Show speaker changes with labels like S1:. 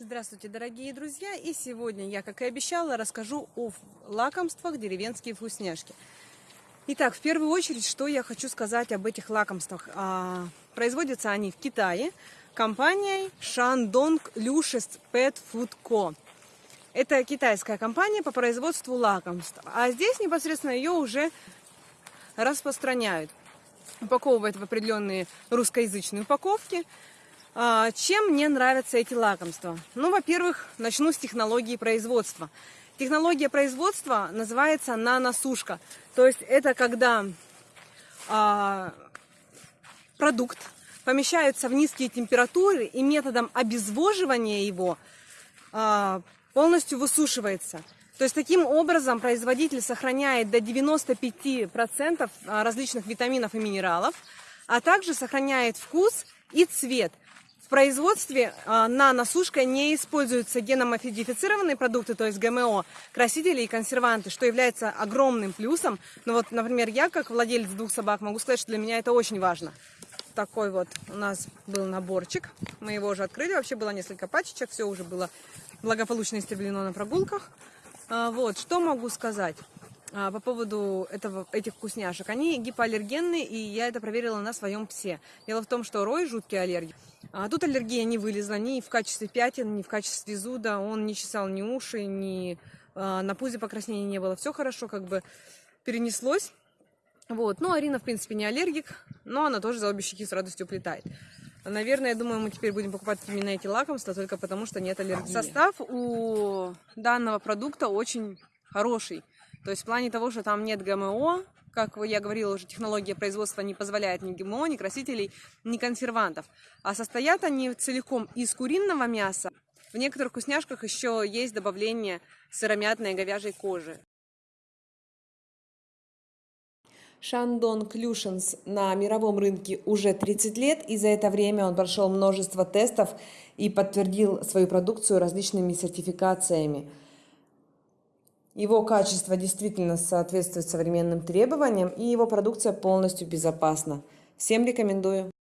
S1: Здравствуйте, дорогие друзья! И сегодня я, как и обещала, расскажу о лакомствах деревенские вкусняшки. Итак, в первую очередь, что я хочу сказать об этих лакомствах. А, производятся они в Китае компанией Shandong Lushes Pet Food Co. Это китайская компания по производству лакомств. А здесь непосредственно ее уже распространяют. Упаковывают в определенные русскоязычные упаковки. А, чем мне нравятся эти лакомства? Ну, во-первых, начну с технологии производства. Технология производства называется наносушка. То есть это когда а, продукт помещается в низкие температуры и методом обезвоживания его а, полностью высушивается. То есть таким образом производитель сохраняет до 95% различных витаминов и минералов, а также сохраняет вкус и цвет – в производстве а, наносушка не используются геномодифицированные продукты, то есть ГМО, красители и консерванты, что является огромным плюсом. Но вот, например, я, как владелец двух собак, могу сказать, что для меня это очень важно. Такой вот у нас был наборчик. Мы его уже открыли. Вообще было несколько пачечек. Все уже было благополучно истреблено на прогулках. А, вот, что могу сказать по поводу этого, этих вкусняшек. Они гипоаллергенные, и я это проверила на своем псе. Дело в том, что Рой жуткий аллергик. А тут аллергия не вылезла ни в качестве пятен, ни в качестве зуда. Он не чесал ни уши, ни а, на пузе покраснения не было. Все хорошо, как бы перенеслось. Вот. Ну, Арина, в принципе, не аллергик, но она тоже за обе щеки с радостью плетает. Наверное, я думаю, мы теперь будем покупать именно эти лакомства, только потому что нет аллергии. Состав у данного продукта очень хороший. То есть в плане того, что там нет ГМО, как я говорила уже, технология производства не позволяет ни ГМО, ни красителей, ни консервантов. А состоят они целиком из куриного мяса. В некоторых вкусняшках еще есть добавление сыромятной говяжьей кожи.
S2: Шандон Клюшенс на мировом рынке уже 30 лет, и за это время он прошел множество тестов и подтвердил свою продукцию различными сертификациями. Его качество действительно соответствует современным требованиям, и его продукция полностью безопасна. Всем рекомендую.